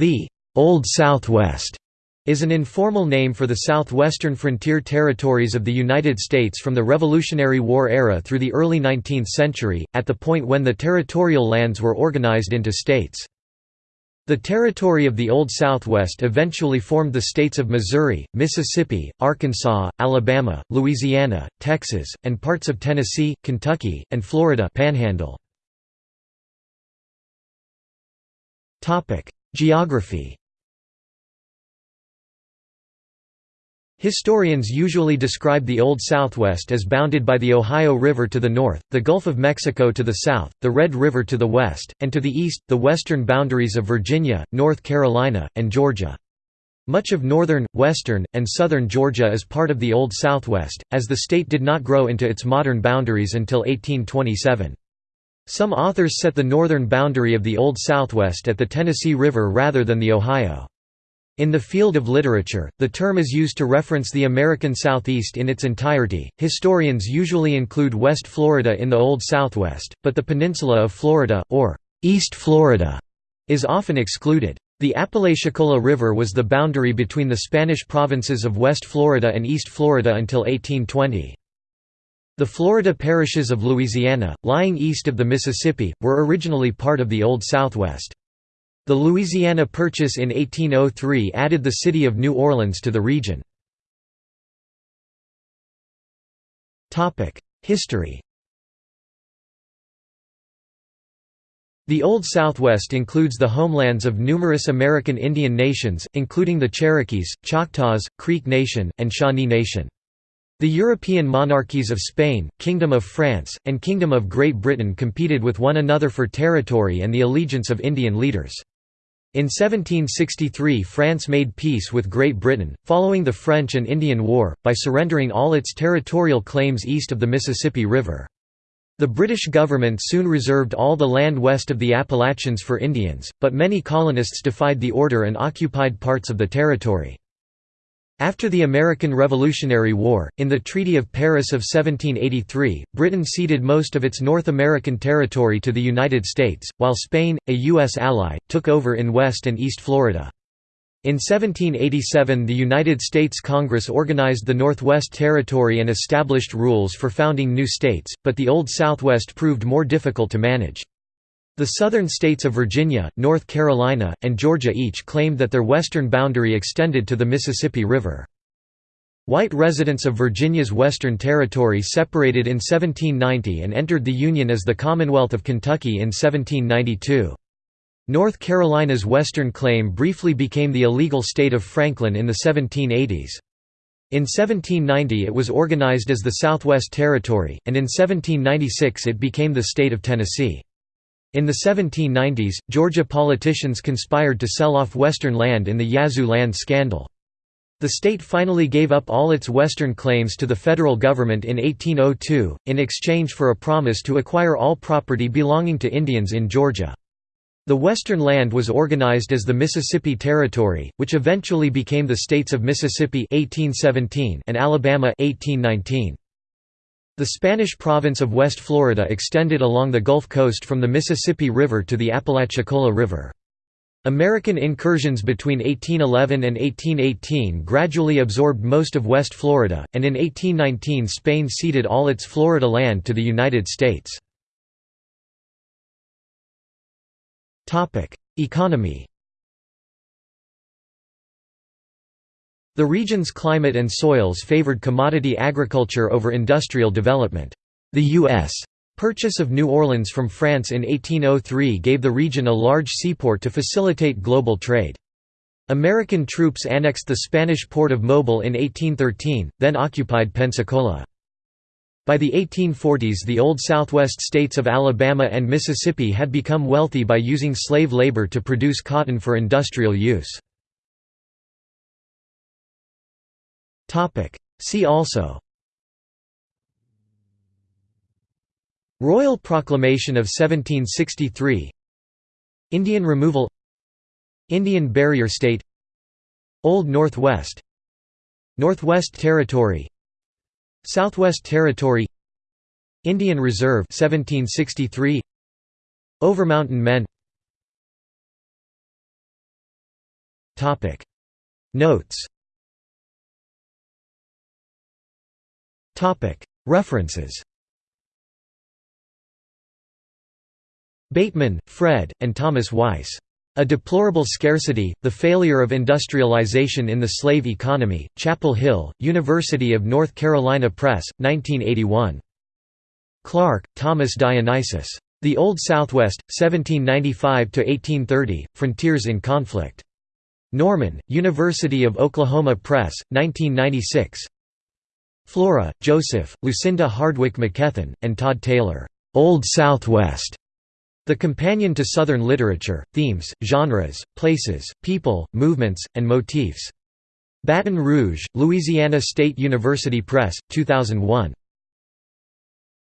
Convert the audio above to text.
The Old Southwest is an informal name for the southwestern frontier territories of the United States from the Revolutionary War era through the early 19th century, at the point when the territorial lands were organized into states. The territory of the Old Southwest eventually formed the states of Missouri, Mississippi, Arkansas, Alabama, Louisiana, Texas, and parts of Tennessee, Kentucky, and Florida Panhandle. Geography Historians usually describe the Old Southwest as bounded by the Ohio River to the north, the Gulf of Mexico to the south, the Red River to the west, and to the east, the western boundaries of Virginia, North Carolina, and Georgia. Much of northern, western, and southern Georgia is part of the Old Southwest, as the state did not grow into its modern boundaries until 1827. Some authors set the northern boundary of the Old Southwest at the Tennessee River rather than the Ohio. In the field of literature, the term is used to reference the American Southeast in its entirety. Historians usually include West Florida in the Old Southwest, but the peninsula of Florida, or East Florida, is often excluded. The Apalachicola River was the boundary between the Spanish provinces of West Florida and East Florida until 1820. The Florida parishes of Louisiana, lying east of the Mississippi, were originally part of the Old Southwest. The Louisiana Purchase in 1803 added the city of New Orleans to the region. History The Old Southwest includes the homelands of numerous American Indian nations, including the Cherokees, Choctaws, Creek Nation, and Shawnee Nation. The European monarchies of Spain, Kingdom of France, and Kingdom of Great Britain competed with one another for territory and the allegiance of Indian leaders. In 1763 France made peace with Great Britain, following the French and Indian War, by surrendering all its territorial claims east of the Mississippi River. The British government soon reserved all the land west of the Appalachians for Indians, but many colonists defied the order and occupied parts of the territory. After the American Revolutionary War, in the Treaty of Paris of 1783, Britain ceded most of its North American territory to the United States, while Spain, a U.S. ally, took over in West and East Florida. In 1787 the United States Congress organized the Northwest Territory and established rules for founding new states, but the Old Southwest proved more difficult to manage. The southern states of Virginia, North Carolina, and Georgia each claimed that their western boundary extended to the Mississippi River. White residents of Virginia's Western Territory separated in 1790 and entered the Union as the Commonwealth of Kentucky in 1792. North Carolina's western claim briefly became the illegal state of Franklin in the 1780s. In 1790 it was organized as the Southwest Territory, and in 1796 it became the state of Tennessee. In the 1790s, Georgia politicians conspired to sell off western land in the Yazoo land scandal. The state finally gave up all its western claims to the federal government in 1802, in exchange for a promise to acquire all property belonging to Indians in Georgia. The western land was organized as the Mississippi Territory, which eventually became the states of Mississippi 1817 and Alabama 1819. The Spanish province of West Florida extended along the Gulf Coast from the Mississippi River to the Apalachicola River. American incursions between 1811 and 1818 gradually absorbed most of West Florida, and in 1819 Spain ceded all its Florida land to the United States. Economy The region's climate and soils favored commodity agriculture over industrial development. The U.S. purchase of New Orleans from France in 1803 gave the region a large seaport to facilitate global trade. American troops annexed the Spanish port of Mobile in 1813, then occupied Pensacola. By the 1840s the old southwest states of Alabama and Mississippi had become wealthy by using slave labor to produce cotton for industrial use. See also. Royal Proclamation of 1763 Indian removal. Indian Barrier State. Old Northwest. Northwest Territory. Southwest Territory. Indian Reserve 1763 Overmountain Men. Topic. Notes References Bateman, Fred, and Thomas Weiss. A Deplorable Scarcity, The Failure of Industrialization in the Slave Economy, Chapel Hill, University of North Carolina Press, 1981. Clark, Thomas Dionysius. The Old Southwest, 1795–1830, Frontiers in Conflict. Norman, University of Oklahoma Press, 1996. Flora, Joseph, Lucinda Hardwick MacKethan, and Todd Taylor. Old Southwest. The Companion to Southern Literature, Themes, Genres, Places, People, Movements, and Motifs. Baton Rouge, Louisiana State University Press, 2001.